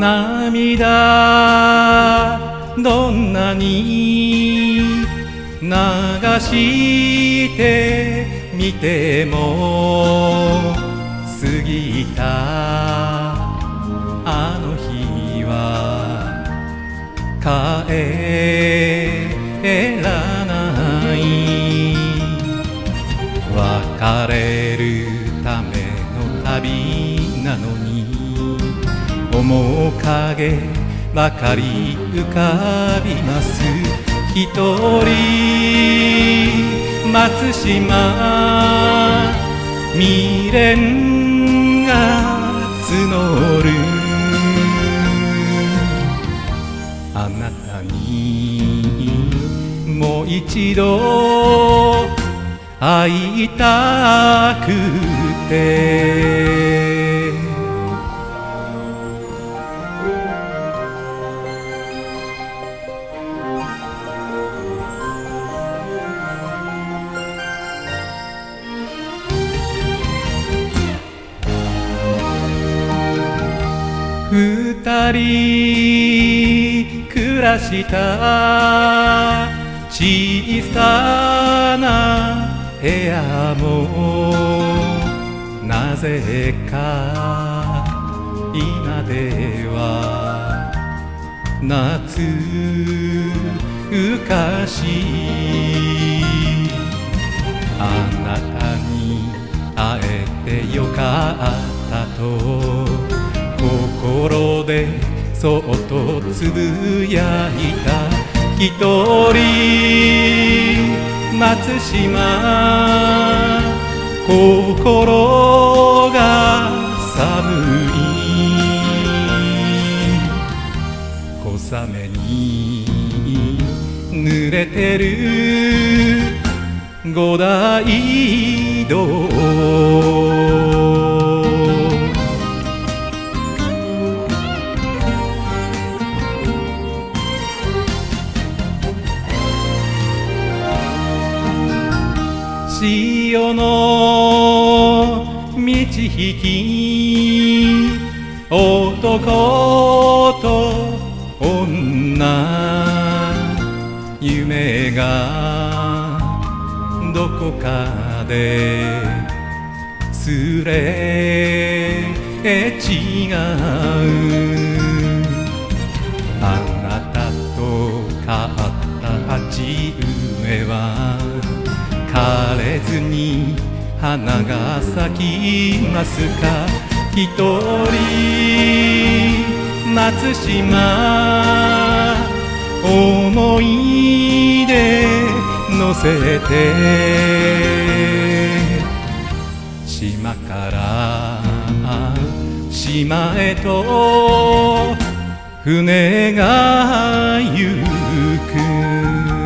涙どんなに流してみても過ぎたあの日は帰らない別れ面影ばかり浮かびます。一人松島未練が募る。あなたにもう一度会いたくて。二人暮らした小さな部屋もなぜか今では夏浮かしあなたに会えてよかったと。心でそっとつぶやいた一人松島心が寒い小雨に濡れてる五大道潮の満ち引き男と女夢がどこかですれ違うあなたと買った鉢植えは枯れずに花が咲きますか？一人松島思い出乗せて。島から島へと船が行く。